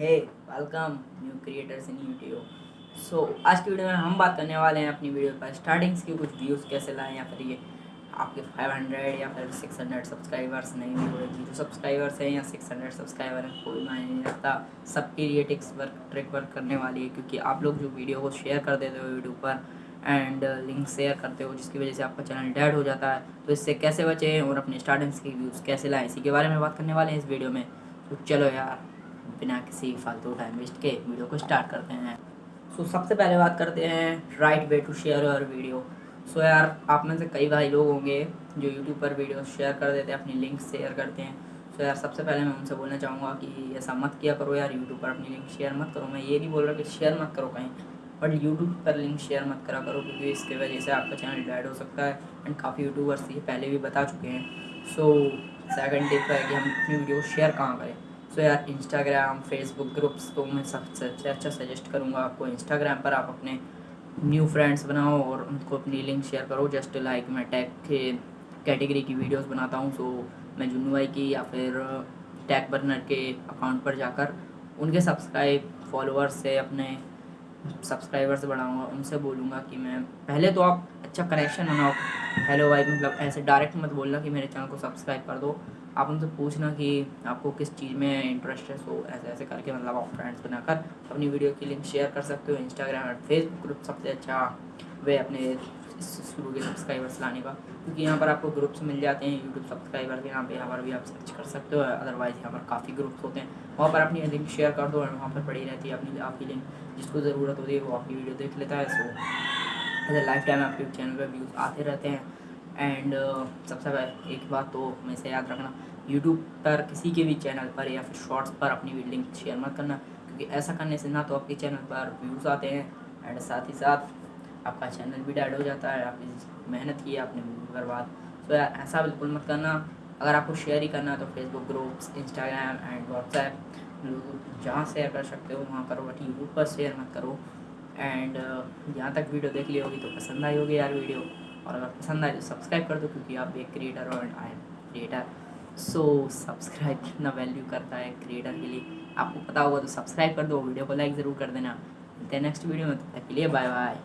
Hey welcome new creators in YouTube so आज की video में हम बात करने वाले हैं अपनी वीडियो पर स्टार्टिंग्स की, कुछ व्यूज़ कैसे लाएँ या फिर ये आपके 500 या फिर 600 सब्सक्राइबर्स नहीं हुए ज़ीरो सब्सक्राइबर्स हैं या 600 सब्सक्राइबर हैं, कोई मायने नहीं रखता। सबके लिए टिक्स वर्क ट्रिक वर्क करने वाली है, क्योंकि आप लोग जो वीडियो को शेयर कर देते हो यूट्यूब पर एंड लिंक शेयर करते हो, जिसकी वजह से आपका चैनल डेड हो जाता है तो इससे कैसे बचें और अपने स्टार्टिंग्स की व्यूज़ कैसे लाएँ, इसी के बारे में बात करने वाले हैं इस वीडियो में। तो चलो यार बिना किसी फालतू टाइम वेस्ट के वीडियो को स्टार्ट करते हैं। सो so, सबसे पहले बात करते हैं right way to share your video so यार आप में से कई भाई लोग होंगे जो यूट्यूब पर वीडियो शेयर कर देते हैं अपनी लिंक शेयर करते हैं। सो so, यार सबसे पहले मैं उनसे बोलना चाहूँगा कि ऐसा मत किया करो यार यूट्यूब पर अपनी लिंक शेयर मत करो। मैं ये नहीं बोल रहा कि शेयर मत करो कहीं बट यूट्यूब पर लिंक शेयर मत करा करो क्योंकि इसके वजह से आपका चैनल डेड हो सकता है एंड काफ़ी यूट्यूबर्स ये पहले भी बता चुके हैं। सो सेकंड टिप है कि हम अपनी वीडियो शेयर कहाँ करें। सो यार इंस्टाग्राम फेसबुक ग्रुप्स तो मैं सबसे अच्छा अच्छा सजेस्ट करूँगा आपको। इंस्टाग्राम पर आप अपने न्यू फ्रेंड्स बनाओ और उनको अपनी लिंक शेयर करो। जस्ट लाइक मैं टैग के कैटेगरी की वीडियोस बनाता हूँ सो मैं जुन्नू भाई की या फिर टैग बर्नर के अकाउंट पर जाकर उनके सब्सक्राइब फॉलोअर्स से अपने सब्सक्राइबर्स बढ़ाऊँगा। उनसे बोलूँगा कि मैं पहले तो आप अच्छा कनेक्शन बनाओ। हेलो भाई मतलब ऐसे डायरेक्ट मत बोलना कि मेरे चैनल को सब्सक्राइब कर दो। आप उनसे पूछना कि आपको किस चीज़ में इंटरेस्ट है सो ऐसे ऐसे करके मतलब आप फ्रेंड्स बनाकर अपनी वीडियो की लिंक शेयर कर सकते हो इंस्टाग्राम और फेसबुक ग्रुप सबसे अच्छा वे अपने शुरू के सब्सक्राइबर्स लाने का। क्योंकि यहाँ पर आपको ग्रुप्स मिल जाते हैं यूट्यूब सब्सक्राइबर के यहाँ पे यहाँ पर भी आप सर्च कर सकते हो अदरवाइज़ यहाँ पर काफ़ी ग्रुप्स होते हैं। वहाँ पर अपनी लिंक शेयर कर दो और वहाँ पर पड़ी रहती है अपनी, आपकी लिंक जिसको ज़रूरत होती है वो आपकी वीडियो देख लेता है सो ऐसे लाइफ टाइम आपके चैनल पर व्यूज़ आते रहते हैं। एंड uh, सबसे पहले एक बात तो हमेशा याद रखना यूट्यूब पर किसी के भी चैनल पर या फिर शॉर्ट्स पर अपनी लिंक शेयर मत करना क्योंकि ऐसा करने से ना तो आपके चैनल पर व्यूज़ आते हैं एंड साथ ही साथ आपका चैनल भी डेड हो जाता है आपने मेहनत की आपने बर्बाद। तो यार ऐसा बिल्कुल मत करना। अगर आपको शेयर ही करना है तो Facebook groups Instagram and WhatsApp जहाँ शेयर कर सकते हो वहाँ करो बट यूट्यूब पर शेयर मत करो। एंड यहाँ तक वीडियो देख ली होगी तो पसंद आई होगी यार वीडियो। और अगर पसंद आए तो सब्सक्राइब कर दो क्योंकि आप एक क्रिएटर हो and I am creator so subscribe कितना वैल्यू करता है क्रिएटर के लिए। आपको पता होगा तो सब्सक्राइब कर दो, वीडियो को लाइक ज़रूर कर देना। नेक्स्ट वीडियो में, तब तक के लिए बाय बाय